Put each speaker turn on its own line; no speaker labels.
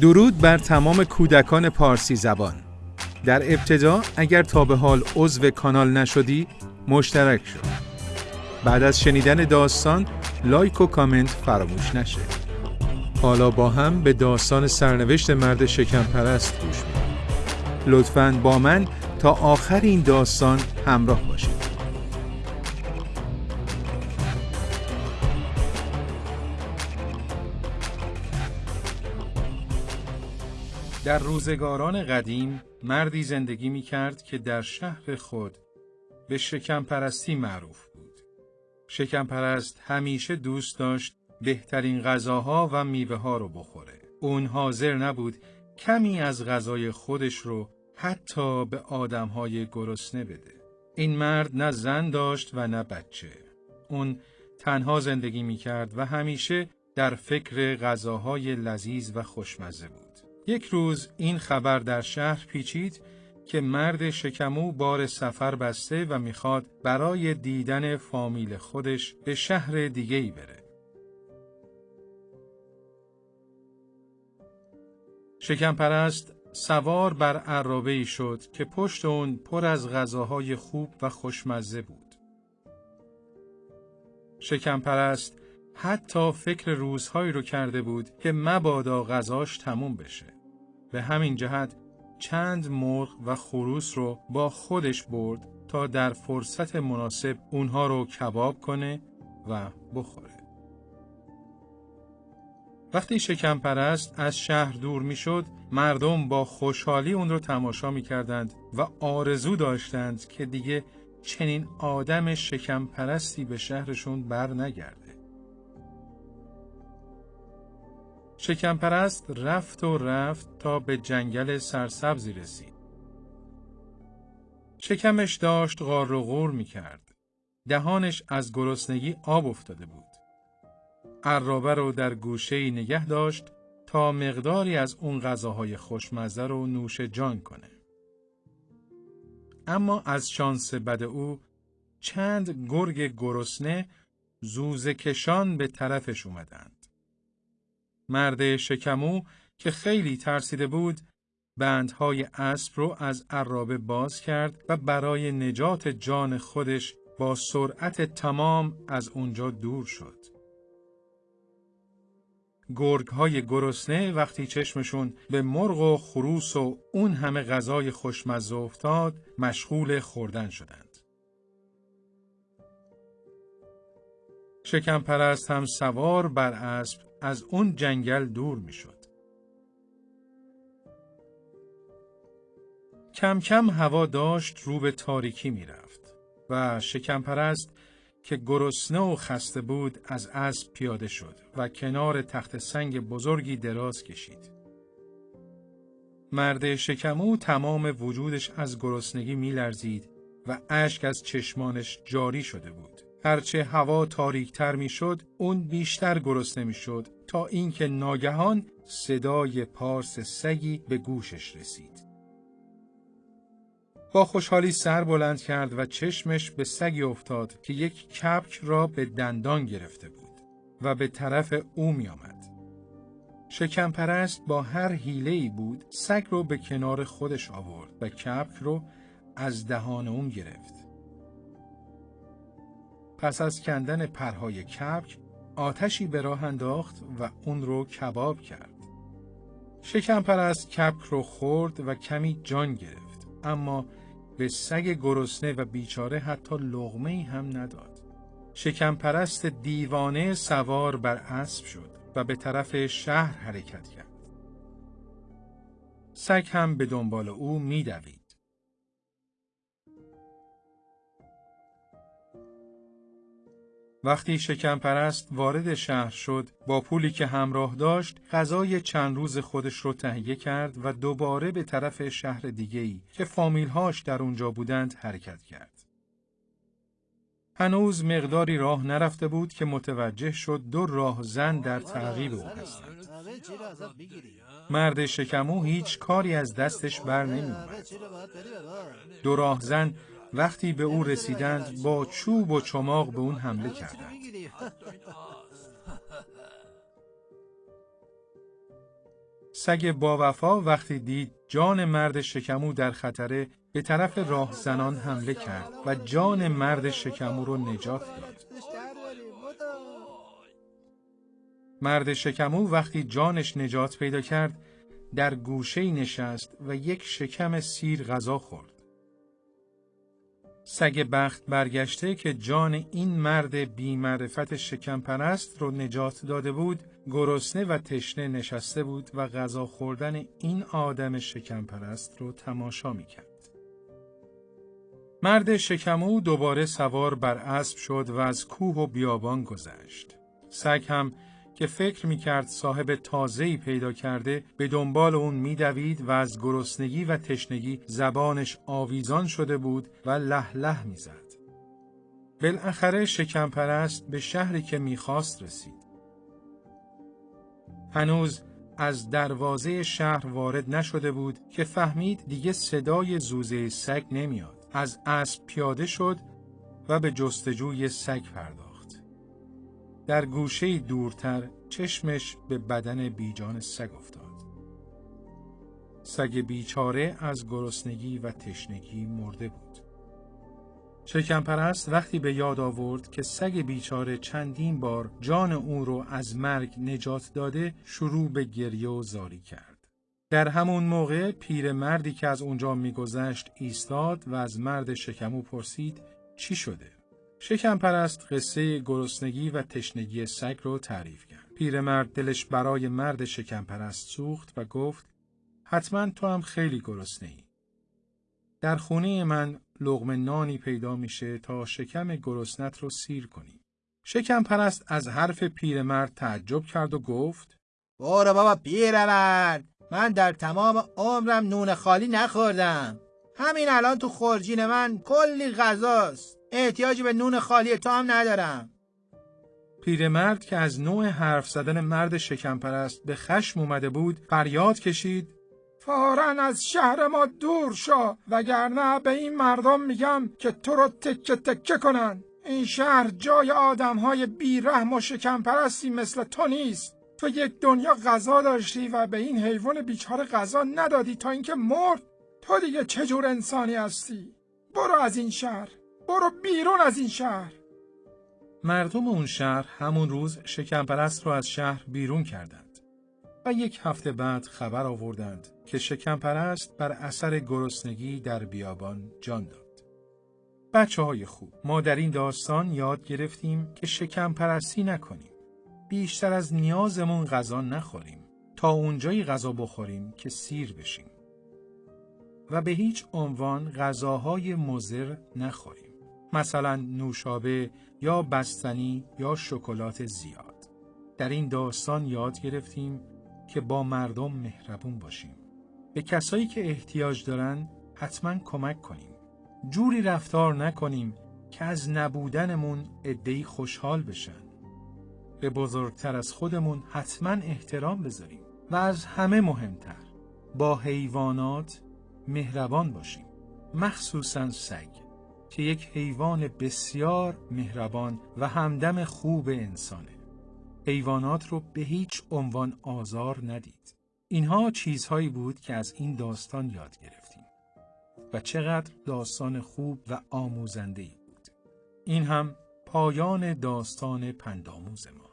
درود بر تمام کودکان پارسی زبان. در ابتدا اگر تا به حال عضو کانال نشدی مشترک شد بعد از شنیدن داستان لایک و کامنت فراموش نشه. حالا با هم به داستان سرنوشت مرد شکم پرست گوش میدیم. لطفاً با من تا آخر این داستان همراه باشید. در روزگاران قدیم مردی زندگی می کرد که در شهر خود به شکم پرستی معروف بود. شکم پرست همیشه دوست داشت بهترین غذاها و میوه ها رو بخوره. اون حاضر نبود کمی از غذای خودش رو حتی به آدمهای گرسنه بده. این مرد نه زن داشت و نه بچه. اون تنها زندگی می کرد و همیشه در فکر غذاهای لذیذ و خوشمزه بود. یک روز این خبر در شهر پیچید که مرد شکمو بار سفر بسته و می‌خواد برای دیدن فامیل خودش به شهر دیگه ای بره. شکم پرست سوار بر عرابه ای شد که پشت اون پر از غذاهای خوب و خوشمزه بود. شکم پرست حتی فکر روزهایی رو کرده بود که مبادا غذاش تموم بشه. به همین جهت چند مرغ و خروس رو با خودش برد تا در فرصت مناسب اونها رو کباب کنه و بخوره. وقتی شکم پرست از شهر دور می‌شد، مردم با خوشحالی اون رو تماشا می کردند و آرزو داشتند که دیگه چنین آدم شکم پرستی به شهرشون بر نگرد. شکمپرست رفت و رفت تا به جنگل سرسبزی رسید. شکمش داشت غار و غور می کرد. دهانش از گرسنگی آب افتاده بود. عرابه رو در گوشه نگه داشت تا مقداری از اون غذاهای خوشمزه رو نوش جان کنه. اما از شانس بد او چند گرگ گرسنه زوزه کشان به طرفش اومدند. مرد شکمو که خیلی ترسیده بود بندهای اسب رو از عرابه باز کرد و برای نجات جان خودش با سرعت تمام از اونجا دور شد. گرگ های گرسنه وقتی چشمشون به مرغ و خروس و اون همه غذای خوشمزه افتاد مشغول خوردن شدند. شکم پرست هم سوار بر اسب از اون جنگل دور می شد. کم کم هوا داشت رو به تاریکی می رفت و شکم پرست که گرسنه و خسته بود از اسب پیاده شد و کنار تخت سنگ بزرگی دراز کشید. مرد شکمو تمام وجودش از گرسنگی می لرزید و اشک از چشمانش جاری شده بود. هرچه هوا تاریکتر می‌شد اون بیشتر گرسنه می‌شد تا اینکه ناگهان صدای پارس سگی به گوشش رسید. با خوشحالی سر بلند کرد و چشمش به سگی افتاد که یک کپک را به دندان گرفته بود و به طرف او می آمد. شکم پرست با هر حیله بود سگ رو به کنار خودش آورد و کپک رو از دهان اون گرفت. پس از کندن پرهای کبک آتشی به راه انداخت و اون رو کباب کرد. شکم پرست کبک رو خورد و کمی جان گرفت اما به سگ گرسنه و بیچاره حتی لغمه هم نداد. شکم پرست دیوانه سوار بر اسب شد و به طرف شهر حرکت کرد. سگ هم به دنبال او میدوید. وقتی شکم پرست وارد شهر شد با پولی که همراه داشت غذای چند روز خودش رو تهیه کرد و دوباره به طرف شهر دیگه‌ای که فامیلهاش در اونجا بودند حرکت کرد. هنوز مقداری راه نرفته بود که متوجه شد دو راه زن در تعقیب او هستند. مرد شکمو هیچ کاری از دستش بر نمی دو راه زن وقتی به او رسیدند با چوب و چماق به اون حمله کردند. سگ با وفا وقتی دید جان مرد شکمو در خطره به طرف راهزنان حمله کرد و جان مرد شکمو رو نجات داد. مرد شکمو وقتی جانش نجات پیدا کرد در گوشه نشست و یک شکم سیر غذا خورد. سگ بخت برگشته که جان این مرد بی معرفت شکم پرست رو نجات داده بود گرسنه و تشنه نشسته بود و غذا خوردن این آدم شکم پرست رو تماشا می کرد. مرد شکمو دوباره سوار بر اسب شد و از کوه و بیابان گذشت. سگ هم که فکر می کرد صاحب تازه‌ای پیدا کرده به دنبال اون میدوید و از گرسنگی و تشنگی زبانش آویزان شده بود و له له می‌زد. بالاخره شکم پرست به شهری که می‌خواست رسید. هنوز از دروازه شهر وارد نشده بود که فهمید دیگه صدای زوزه سگ نمیاد. از اسب پیاده شد و به جستجوی سگ پرداخت. در گوشه دورتر چشمش به بدن بیجان سگ افتاد. سگ بیچاره از گرسنگی و تشنگی مرده بود. شکمپرست وقتی به یاد آورد که سگ بیچاره چندین بار جان او رو از مرگ نجات داده شروع به گریه و زاری کرد. در همون موقع پیرمردی که از اونجا میگذشت ایستاد و از مرد شکمو پرسید چی شده؟ شکم پرست قصه گرسنگی و تشنگی سگ رو تعریف کرد. پیرمرد دلش برای مرد شکم پرست سوخت و گفت حتما تو هم خیلی گرسنه ای. در خونه من لغم نانی پیدا میشه تا شکم گرسنت رو سیر کنی. شکم پرست از حرف پیرمرد تعجب کرد و گفت
برو بابا پیرمرد من در تمام عمرم نون خالی نخوردم. همین الان تو خورجین من کلی غذاست. احتیاجی به نون خالی تو هم ندارم.
پیرمرد که از نوع حرف زدن مرد شکمپرست به خشم اومده بود فریاد کشید. فورا از شهر ما دور شو وگرنه به این مردم میگم که تو رو تکه تکه کنن. این شهر جای آدم های بیرحم و شکمپرستی مثل تو نیست. تو یک دنیا غذا داشتی و به این حیوان بیچاره غذا ندادی تا اینکه مرد. تو دیگه چجور انسانی هستی؟ برو از این شهر. برو بیرون از این شهر مردم اون شهر همون روز شکمپرست رو از شهر بیرون کردند و یک هفته بعد خبر آوردند که شکمپرست بر اثر گرسنگی در بیابان جان داد. بچه های خوب ما در این داستان یاد گرفتیم که شکمپرستی نکنیم. بیشتر از نیازمون غذا نخوریم تا اونجایی غذا بخوریم که سیر بشیم. و به هیچ عنوان غذاهای مزر نخوریم. مثلا نوشابه یا بستنی یا شکلات زیاد. در این داستان یاد گرفتیم که با مردم مهربون باشیم. به کسایی که احتیاج دارن حتما کمک کنیم. جوری رفتار نکنیم که از نبودنمون ادهی خوشحال بشن. به بزرگتر از خودمون حتما احترام بذاریم و از همه مهمتر با حیوانات مهربان باشیم. مخصوصا سگ. که یک حیوان بسیار مهربان و همدم خوب انسانه. حیوانات رو به هیچ عنوان آزار ندید. اینها چیزهایی بود که از این داستان یاد گرفتیم. و چقدر داستان خوب و آموزنده ای بود. این هم پایان داستان پنداموز ما.